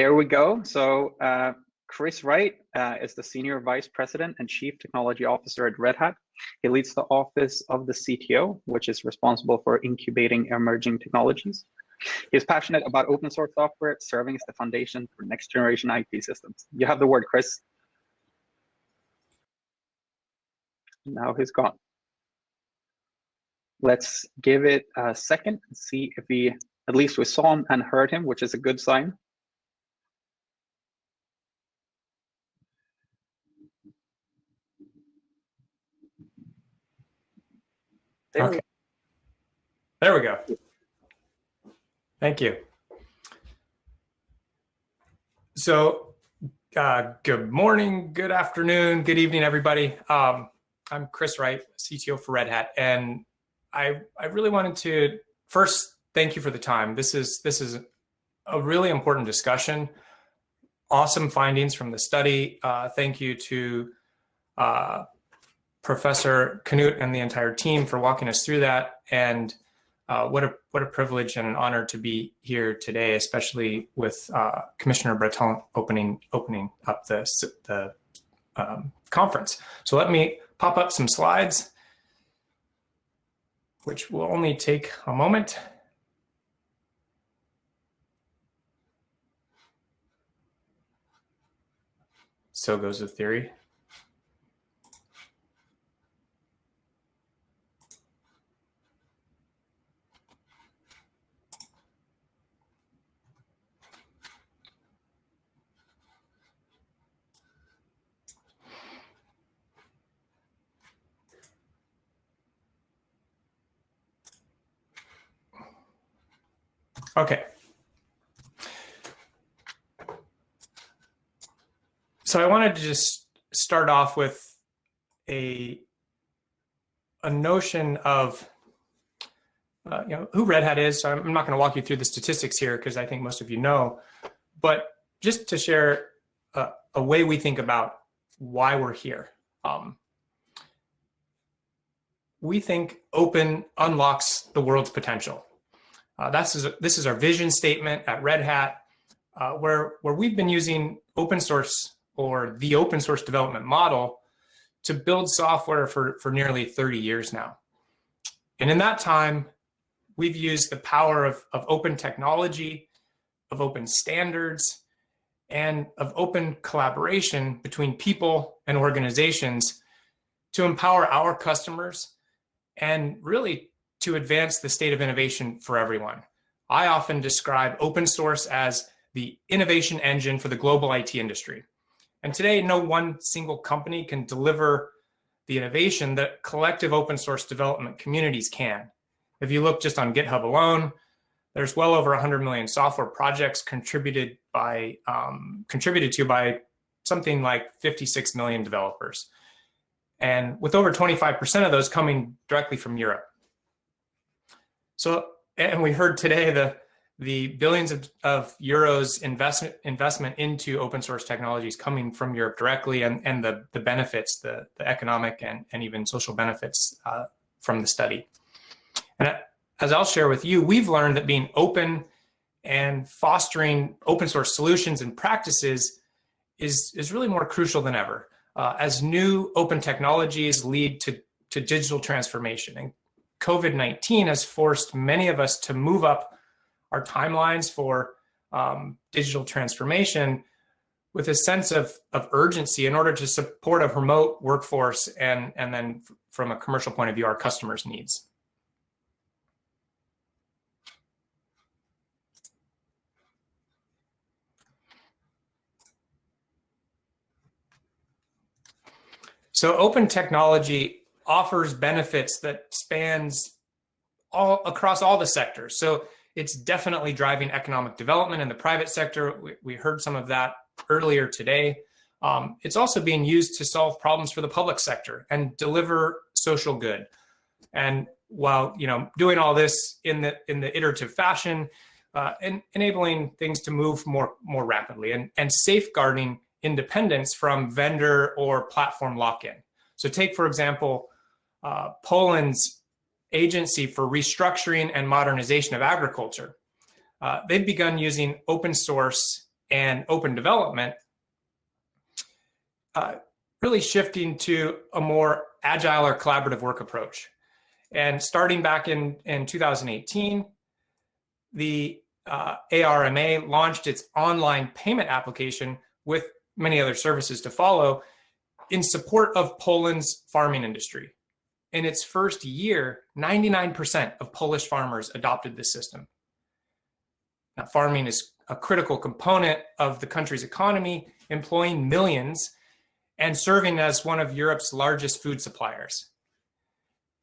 there we go. So uh, Chris Wright uh, is the Senior Vice President and Chief Technology Officer at Red Hat. He leads the Office of the CTO, which is responsible for incubating emerging technologies. He is passionate about open source software, serving as the foundation for next generation IT systems. You have the word, Chris. Now he's gone. Let's give it a second and see if we, at least we saw him and heard him, which is a good sign. There okay. There we go. Thank you. So uh, good morning, good afternoon, good evening, everybody. Um, I'm Chris Wright, CTO for Red Hat, and I, I really wanted to first thank you for the time. This is this is a really important discussion. Awesome findings from the study. Uh, thank you to uh, Professor Knut and the entire team for walking us through that. And uh, what a what a privilege and an honor to be here today, especially with uh, Commissioner Breton opening opening up the the um, conference. So let me pop up some slides, which will only take a moment. So goes the theory. Okay. So I wanted to just start off with a a notion of uh, you know who Red Hat is. So I'm not going to walk you through the statistics here because I think most of you know, but just to share a, a way we think about why we're here. Um, we think open unlocks the world's potential. Uh, that's this is our vision statement at Red Hat, uh, where where we've been using open source or the open source development model to build software for for nearly 30 years now. And in that time, we've used the power of, of open technology, of open standards, and of open collaboration between people and organizations to empower our customers and really to advance the state of innovation for everyone. I often describe open source as the innovation engine for the global IT industry. And today, no one single company can deliver the innovation that collective open source development communities can. If you look just on GitHub alone, there's well over 100 million software projects contributed by um, contributed to by something like 56 million developers. And with over 25% of those coming directly from Europe. So, and we heard today the the billions of, of euros investment investment into open source technologies coming from Europe directly, and and the the benefits, the the economic and and even social benefits uh, from the study. And as I'll share with you, we've learned that being open and fostering open source solutions and practices is is really more crucial than ever. Uh, as new open technologies lead to to digital transformation and COVID-19 has forced many of us to move up our timelines for um, digital transformation with a sense of, of urgency in order to support a remote workforce and, and then from a commercial point of view, our customers' needs. So open technology offers benefits that spans all across all the sectors. So it's definitely driving economic development in the private sector. We, we heard some of that earlier today. Um, it's also being used to solve problems for the public sector and deliver social good. And while you know doing all this in the in the iterative fashion, uh, and enabling things to move more more rapidly and and safeguarding independence from vendor or platform lock-in. So take for example uh, Poland's Agency for Restructuring and Modernization of Agriculture. Uh, they've begun using open source and open development, uh, really shifting to a more agile or collaborative work approach. And starting back in, in 2018, the uh, ARMA launched its online payment application with many other services to follow in support of Poland's farming industry. In its first year, 99% of Polish farmers adopted this system. Now, farming is a critical component of the country's economy, employing millions and serving as one of Europe's largest food suppliers.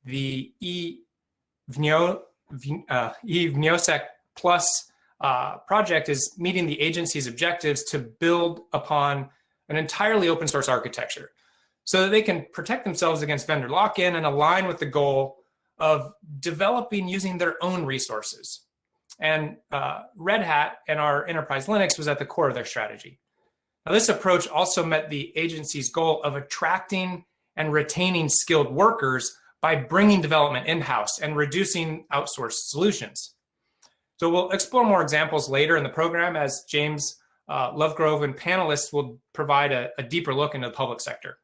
The e-Wniosek uh, Plus uh, project is meeting the agency's objectives to build upon an entirely open source architecture so that they can protect themselves against vendor lock-in and align with the goal of developing using their own resources. And uh, Red Hat and our enterprise Linux was at the core of their strategy. Now, this approach also met the agency's goal of attracting and retaining skilled workers by bringing development in-house and reducing outsourced solutions. So we'll explore more examples later in the program as James uh, Lovegrove and panelists will provide a, a deeper look into the public sector.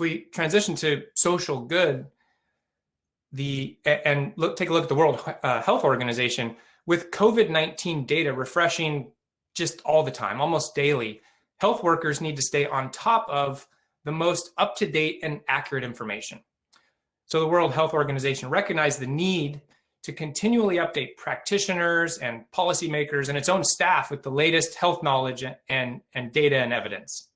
We transition to social good, the and look take a look at the World uh, Health Organization with COVID-19 data refreshing just all the time, almost daily, health workers need to stay on top of the most up-to-date and accurate information. So the World Health Organization recognized the need to continually update practitioners and policymakers and its own staff with the latest health knowledge and, and data and evidence.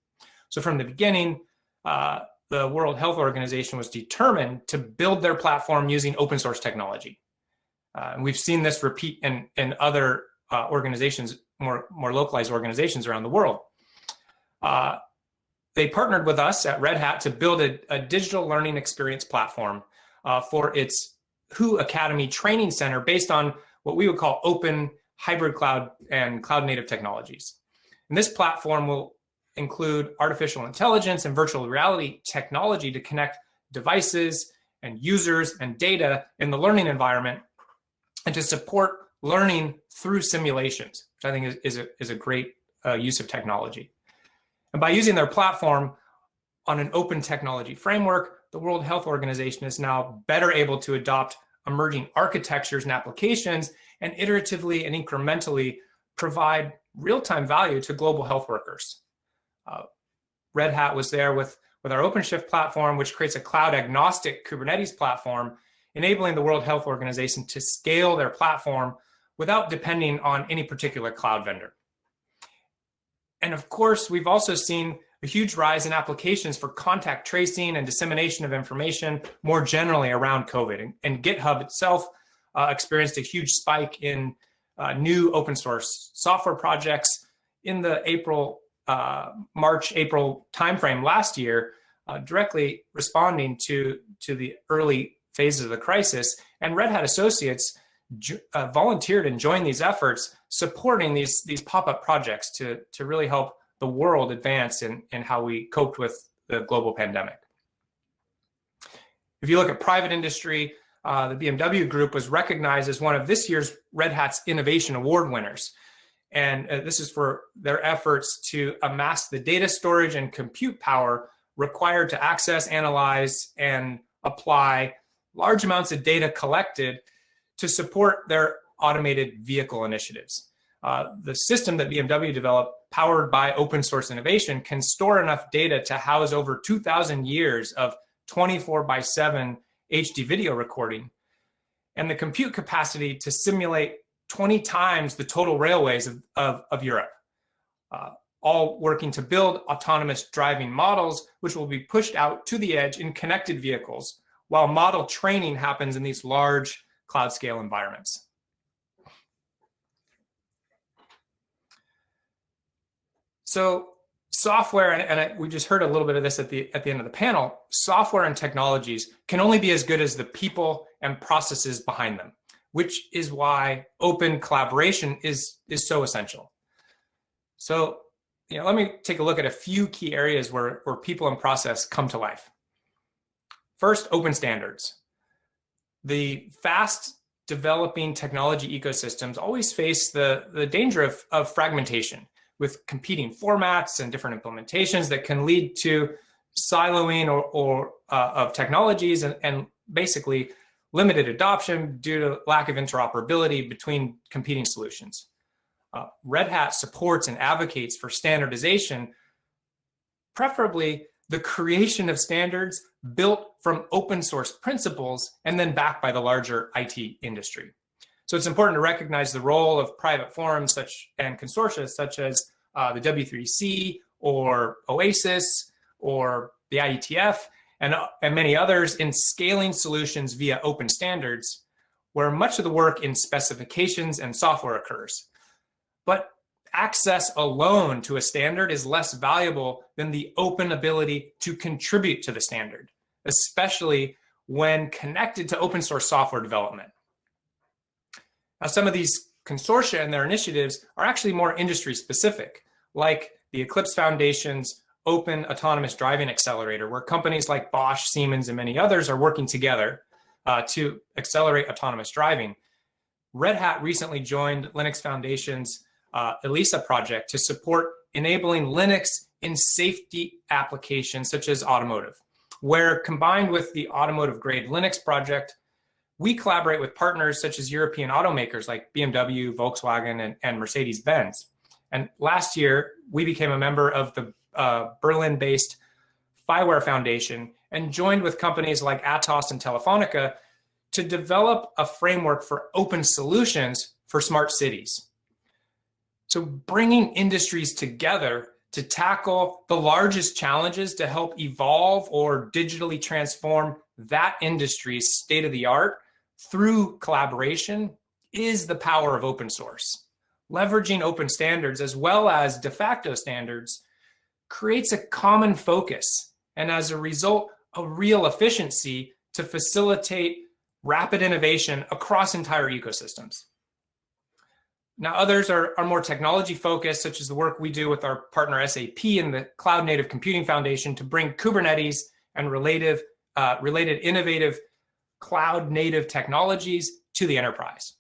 So from the beginning, uh, the World Health Organization was determined to build their platform using open source technology. Uh, and we've seen this repeat in, in other uh, organizations, more, more localized organizations around the world. Uh, they partnered with us at Red Hat to build a, a digital learning experience platform uh, for its WHO Academy Training Center based on what we would call open hybrid cloud and cloud native technologies. And this platform will include artificial intelligence and virtual reality technology to connect devices and users and data in the learning environment and to support learning through simulations, which I think is, is, a, is a great uh, use of technology. And by using their platform on an open technology framework, the World Health Organization is now better able to adopt emerging architectures and applications and iteratively and incrementally provide real-time value to global health workers. Uh, Red Hat was there with, with our OpenShift platform, which creates a cloud agnostic Kubernetes platform, enabling the World Health Organization to scale their platform without depending on any particular cloud vendor. And of course, we've also seen a huge rise in applications for contact tracing and dissemination of information more generally around COVID. And, and GitHub itself uh, experienced a huge spike in uh, new open source software projects in the April, uh, March, April timeframe last year, uh, directly responding to, to the early phases of the crisis. And Red Hat Associates uh, volunteered and joined these efforts, supporting these, these pop-up projects to, to really help the world advance in, in how we coped with the global pandemic. If you look at private industry, uh, the BMW Group was recognized as one of this year's Red Hat's Innovation Award winners. And uh, this is for their efforts to amass the data storage and compute power required to access, analyze, and apply large amounts of data collected to support their automated vehicle initiatives. Uh, the system that BMW developed powered by open source innovation can store enough data to house over 2000 years of 24 by 7 HD video recording and the compute capacity to simulate 20 times the total railways of, of, of Europe, uh, all working to build autonomous driving models, which will be pushed out to the edge in connected vehicles, while model training happens in these large cloud scale environments. So software, and, and I, we just heard a little bit of this at the, at the end of the panel, software and technologies can only be as good as the people and processes behind them, which is why open collaboration is, is so essential. So you know, let me take a look at a few key areas where, where people and process come to life. First, open standards. The fast developing technology ecosystems always face the, the danger of, of fragmentation with competing formats and different implementations that can lead to siloing or, or uh, of technologies and, and basically limited adoption due to lack of interoperability between competing solutions. Uh, Red Hat supports and advocates for standardization, preferably the creation of standards built from open source principles and then backed by the larger IT industry. So it's important to recognize the role of private forums such and consortia such as uh, the W3C or OASIS or the IETF and, and many others in scaling solutions via open standards where much of the work in specifications and software occurs. But access alone to a standard is less valuable than the open ability to contribute to the standard, especially when connected to open source software development. Now, some of these consortia and their initiatives are actually more industry specific, like the Eclipse Foundation's Open Autonomous Driving Accelerator, where companies like Bosch, Siemens, and many others are working together uh, to accelerate autonomous driving. Red Hat recently joined Linux Foundation's uh, ELISA project to support enabling Linux in safety applications such as automotive, where combined with the automotive grade Linux project, we collaborate with partners such as European automakers like BMW, Volkswagen, and, and Mercedes-Benz. And last year, we became a member of the uh, Berlin-based FIWARE Foundation and joined with companies like Atos and Telefonica to develop a framework for open solutions for smart cities. So bringing industries together to tackle the largest challenges to help evolve or digitally transform that industry's state of the art through collaboration is the power of open source. Leveraging open standards as well as de facto standards creates a common focus and as a result, a real efficiency to facilitate rapid innovation across entire ecosystems. Now, others are, are more technology focused, such as the work we do with our partner SAP and the Cloud Native Computing Foundation to bring Kubernetes and related, uh, related innovative cloud native technologies to the enterprise.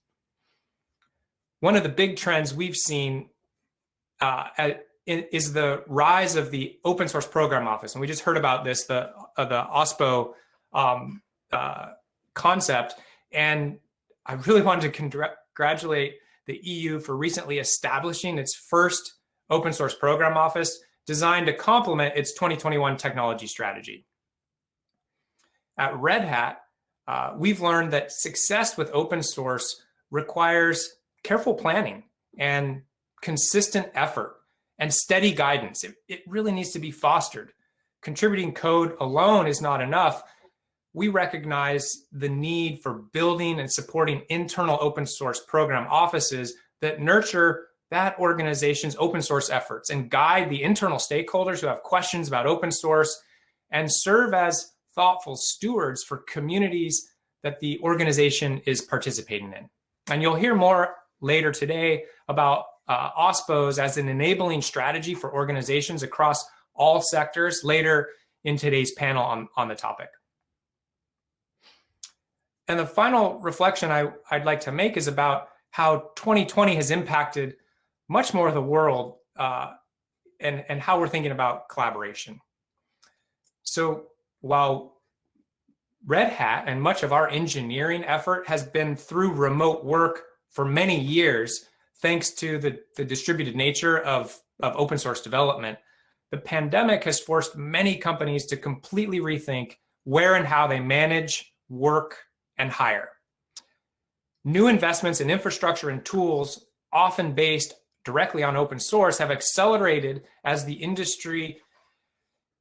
One of the big trends we've seen uh, at, is the rise of the open source program office. And we just heard about this, the, uh, the OSPO um, uh, concept. And I really wanted to congratulate the EU for recently establishing its first open source program office designed to complement its 2021 technology strategy. At Red Hat, uh, we've learned that success with open source requires careful planning and consistent effort and steady guidance. It, it really needs to be fostered. Contributing code alone is not enough. We recognize the need for building and supporting internal open source program offices that nurture that organization's open source efforts and guide the internal stakeholders who have questions about open source and serve as thoughtful stewards for communities that the organization is participating in. And you'll hear more later today about uh, OSPOs as an enabling strategy for organizations across all sectors later in today's panel on, on the topic. And the final reflection I, I'd like to make is about how 2020 has impacted much more of the world uh, and, and how we're thinking about collaboration. So while Red Hat and much of our engineering effort has been through remote work for many years, thanks to the, the distributed nature of, of open source development, the pandemic has forced many companies to completely rethink where and how they manage, work, and hire. New investments in infrastructure and tools, often based directly on open source, have accelerated as the industry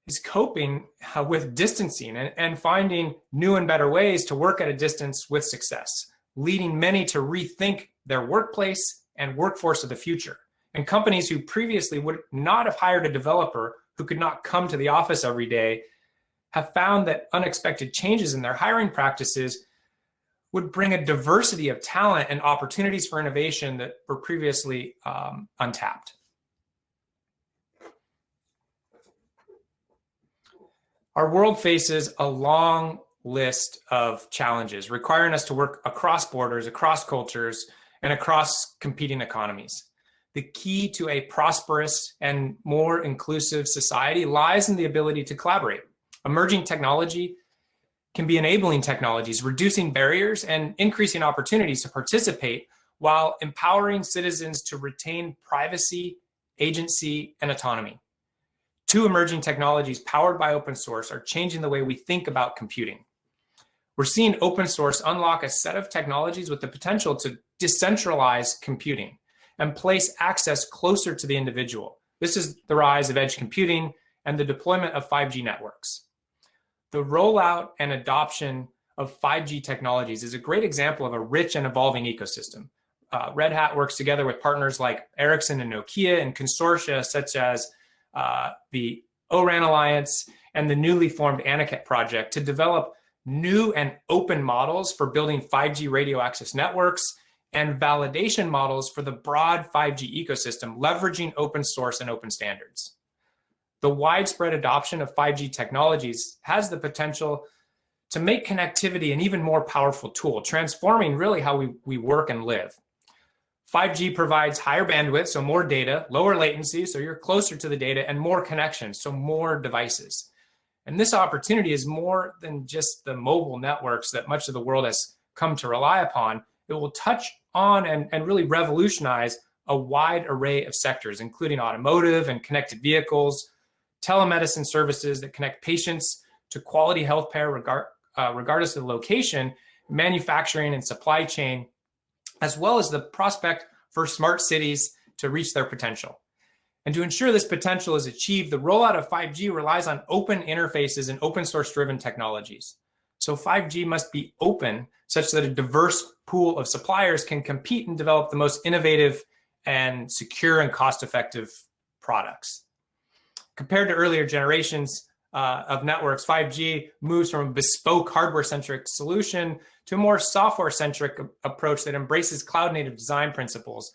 is coping uh, with distancing and, and finding new and better ways to work at a distance with success, leading many to rethink their workplace and workforce of the future. And companies who previously would not have hired a developer who could not come to the office every day have found that unexpected changes in their hiring practices would bring a diversity of talent and opportunities for innovation that were previously um, untapped. Our world faces a long list of challenges requiring us to work across borders, across cultures, and across competing economies. The key to a prosperous and more inclusive society lies in the ability to collaborate. Emerging technology can be enabling technologies, reducing barriers and increasing opportunities to participate while empowering citizens to retain privacy, agency, and autonomy. Two emerging technologies powered by open source are changing the way we think about computing. We're seeing open source unlock a set of technologies with the potential to decentralize computing and place access closer to the individual. This is the rise of edge computing and the deployment of 5G networks. The rollout and adoption of 5G technologies is a great example of a rich and evolving ecosystem. Uh, Red Hat works together with partners like Ericsson and Nokia and consortia such as uh, the ORAN Alliance and the newly formed Anuket project to develop new and open models for building 5G radio access networks and validation models for the broad 5G ecosystem, leveraging open source and open standards the widespread adoption of 5G technologies has the potential to make connectivity an even more powerful tool, transforming really how we, we work and live. 5G provides higher bandwidth, so more data, lower latency, so you're closer to the data, and more connections, so more devices. And this opportunity is more than just the mobile networks that much of the world has come to rely upon. It will touch on and, and really revolutionize a wide array of sectors, including automotive and connected vehicles, telemedicine services that connect patients to quality health care regard, uh, regardless of the location, manufacturing and supply chain, as well as the prospect for smart cities to reach their potential. And to ensure this potential is achieved, the rollout of 5G relies on open interfaces and open source driven technologies. So 5G must be open such that a diverse pool of suppliers can compete and develop the most innovative and secure and cost effective products. Compared to earlier generations uh, of networks, 5G moves from a bespoke hardware-centric solution to a more software-centric approach that embraces cloud-native design principles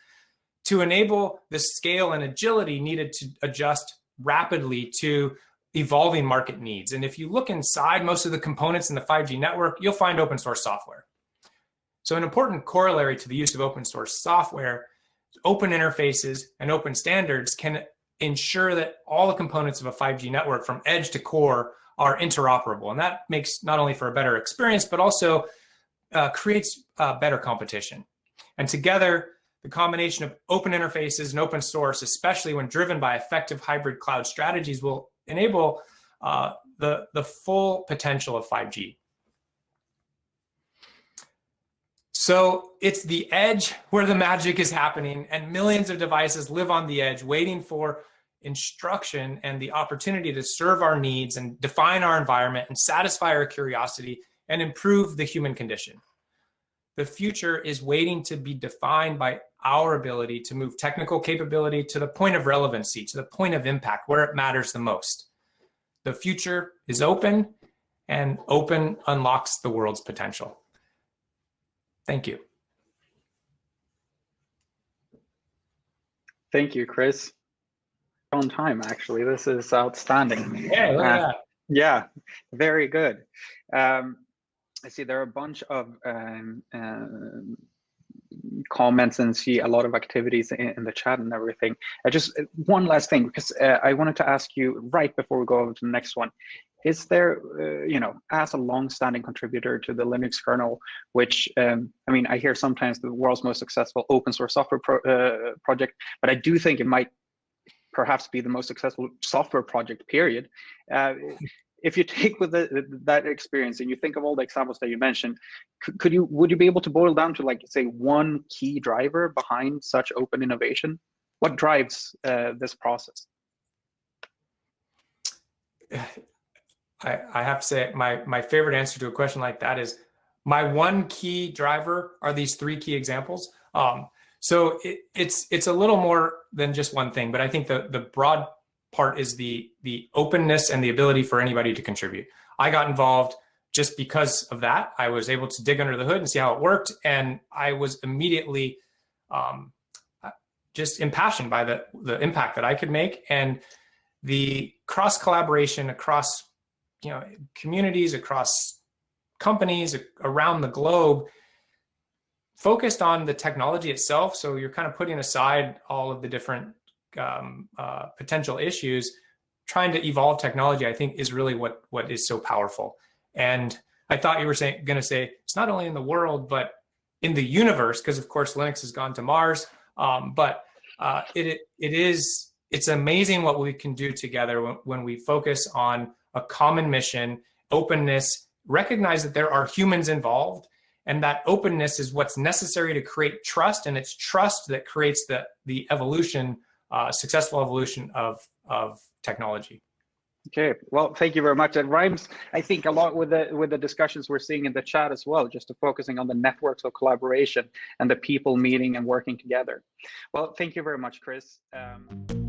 to enable the scale and agility needed to adjust rapidly to evolving market needs. And if you look inside most of the components in the 5G network, you'll find open source software. So an important corollary to the use of open source software, open interfaces and open standards can ensure that all the components of a 5G network from edge to core are interoperable. And that makes not only for a better experience, but also uh, creates uh, better competition. And together, the combination of open interfaces and open source, especially when driven by effective hybrid cloud strategies, will enable uh, the, the full potential of 5G. So it's the edge where the magic is happening and millions of devices live on the edge waiting for instruction and the opportunity to serve our needs and define our environment and satisfy our curiosity and improve the human condition. The future is waiting to be defined by our ability to move technical capability to the point of relevancy, to the point of impact, where it matters the most. The future is open and open unlocks the world's potential. Thank you. Thank you, Chris on time, actually. This is outstanding. Yeah, uh, yeah, very good. Um, I see there are a bunch of um, uh, comments and see a lot of activities in, in, the chat and everything. I just one last thing because uh, I wanted to ask you right before we go over to the next one. Is there, uh, you know, as a long-standing contributor to the Linux kernel, which um, I mean, I hear sometimes the world's most successful open source software pro uh, project, but I do think it might perhaps be the most successful software project period uh, if you take with the, that experience and you think of all the examples that you mentioned could, you would you be able to boil down to like say one key driver behind such open innovation? What drives uh, this process? I, I have to say my my favorite answer to a question like that is my one key driver are these three key examples. Um, so it, it's it's a little more than just one thing, but I think the the broad part is the the openness and the ability for anybody to contribute. I got involved just because of that. I was able to dig under the hood and see how it worked, and I was immediately um, just impassioned by the the impact that I could make and the cross collaboration across you know communities across companies around the globe focused on the technology itself. So you're kind of putting aside all of the different um, uh, potential issues. Trying to evolve technology, I think, is really what what is so powerful. And I thought you were saying going to say it's not only in the world, but in the universe, because of course Linux has gone to Mars. Um, but uh, it it is it's amazing what we can do together when, when we focus on a common mission, openness, recognize that there are humans involved, and that openness is what's necessary to create trust, and it's trust that creates the the evolution, uh, successful evolution of of technology. Okay, well, thank you very much. It rhymes, I think, a lot with the with the discussions we're seeing in the chat as well, just focusing on the networks of collaboration and the people meeting and working together. Well, thank you very much, Chris. Um...